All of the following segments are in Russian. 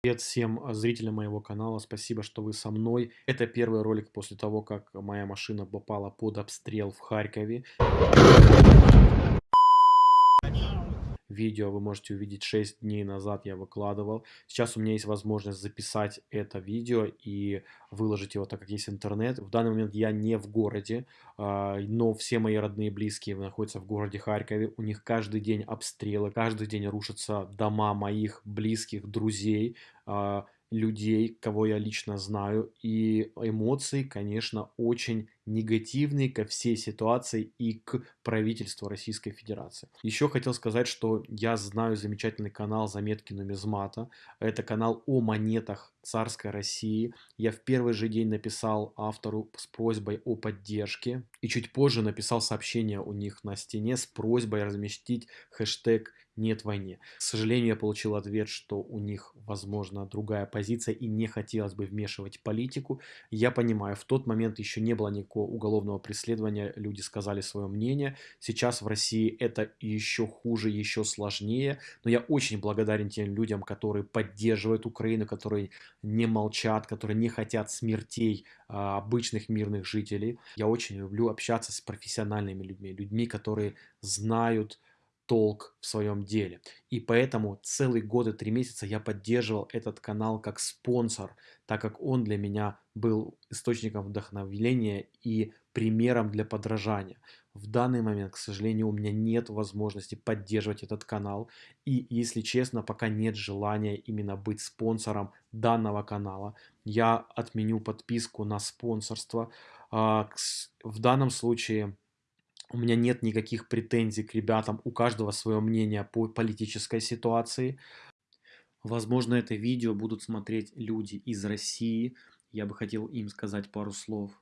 Привет всем а, зрителям моего канала, спасибо, что вы со мной. Это первый ролик после того, как моя машина попала под обстрел в Харькове. Видео вы можете увидеть 6 дней назад я выкладывал. Сейчас у меня есть возможность записать это видео и выложить его, так как есть интернет. В данный момент я не в городе, а, но все мои родные и близкие находятся в городе Харькове. У них каждый день обстрелы, каждый день рушатся дома моих близких, друзей а, людей, кого я лично знаю, и эмоции, конечно, очень негативные ко всей ситуации и к правительству Российской Федерации. Еще хотел сказать, что я знаю замечательный канал «Заметки нумизмата». Это канал о монетах царской России. Я в первый же день написал автору с просьбой о поддержке. И чуть позже написал сообщение у них на стене с просьбой разместить хэштег «Нет войне». К сожалению, я получил ответ, что у них, возможно, другая позиция и не хотелось бы вмешивать политику. Я понимаю, в тот момент еще не было никакого уголовного преследования, люди сказали свое мнение. Сейчас в России это еще хуже, еще сложнее. Но я очень благодарен тем людям, которые поддерживают Украину, которые не молчат, которые не хотят смертей а, обычных мирных жителей. Я очень люблю общаться с профессиональными людьми, людьми, которые знают толк в своем деле. И поэтому целый год и три месяца я поддерживал этот канал как спонсор, так как он для меня был источником вдохновения и примером для подражания. В данный момент, к сожалению, у меня нет возможности поддерживать этот канал. И, если честно, пока нет желания именно быть спонсором данного канала. Я отменю подписку на спонсорство. А, в данном случае у меня нет никаких претензий к ребятам, у каждого свое мнение по политической ситуации. Возможно, это видео будут смотреть люди из России. Я бы хотел им сказать пару слов.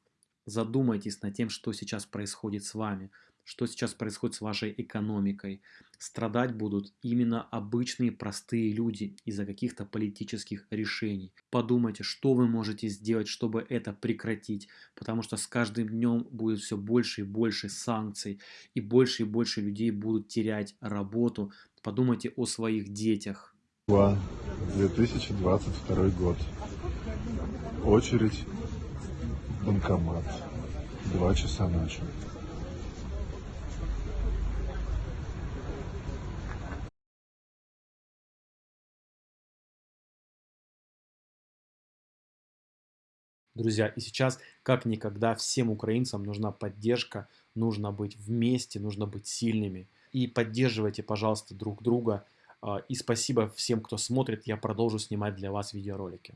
Задумайтесь над тем, что сейчас происходит с вами что сейчас происходит с вашей экономикой. Страдать будут именно обычные простые люди из-за каких-то политических решений. Подумайте, что вы можете сделать, чтобы это прекратить, потому что с каждым днем будет все больше и больше санкций, и больше и больше людей будут терять работу. Подумайте о своих детях. 2022 год. Очередь банкомат. Два часа ночи. Друзья, и сейчас как никогда всем украинцам нужна поддержка, нужно быть вместе, нужно быть сильными. И поддерживайте, пожалуйста, друг друга. А, и спасибо всем, кто смотрит, я продолжу снимать для вас видеоролики.